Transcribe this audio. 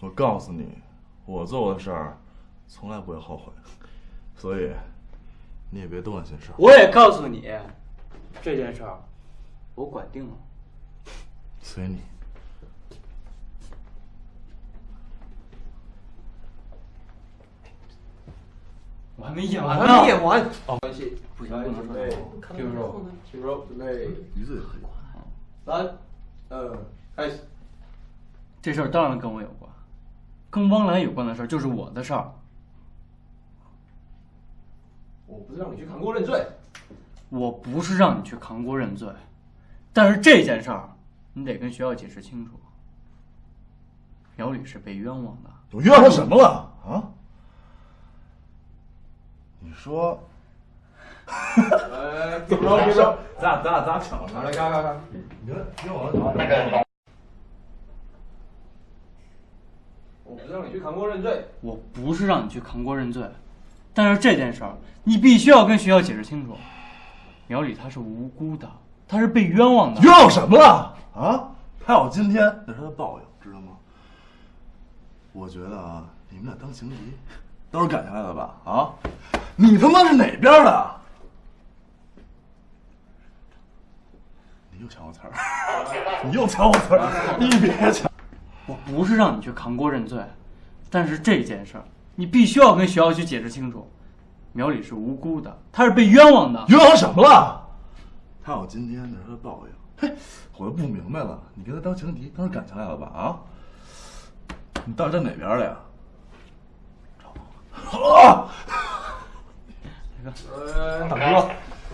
我告诉你，我做过的事儿从来不会后悔，所以你也别多管闲事。我也告诉你，这件事儿我管定了。随你。我还没演完还呢。没演完。哦，关系不行，不能说对，听说。听说，准备，一字黑。三，二，开始。这事儿当然跟我有关，跟汪澜有关的事儿就是我的事儿。我不是让你去扛锅认罪，我不是让你去扛锅认罪，但是这件事儿你得跟学校解释清楚。苗李是被冤枉的。我冤枉他什么了啊？你说，呃，听说，听说，咱俩咱俩咱俩抢了来，看看看，你看冤枉他什么？我不是让你去扛锅认罪，我不是让你去扛锅认罪，但是这件事儿你必须要跟学校解释清楚。苗李他是无辜的，他是被冤枉的。冤枉什么了啊？他有今天，那是他的报应，知道吗？我觉得啊，你们俩当情敌，都是赶下来的吧？啊，你他妈是哪边的？你又抢我词儿，你又抢我词儿，你别抢！我不是让你去扛锅认罪，但是这件事儿你必须要跟学校去解释清楚。苗李是无辜的，他是被冤枉的。冤枉什么了？他有今天，那是他的报应。嘿，我就不明白了，你跟他当情敌，当是感情来了吧？啊？你到底站哪边的呀？啊！呃，大哥，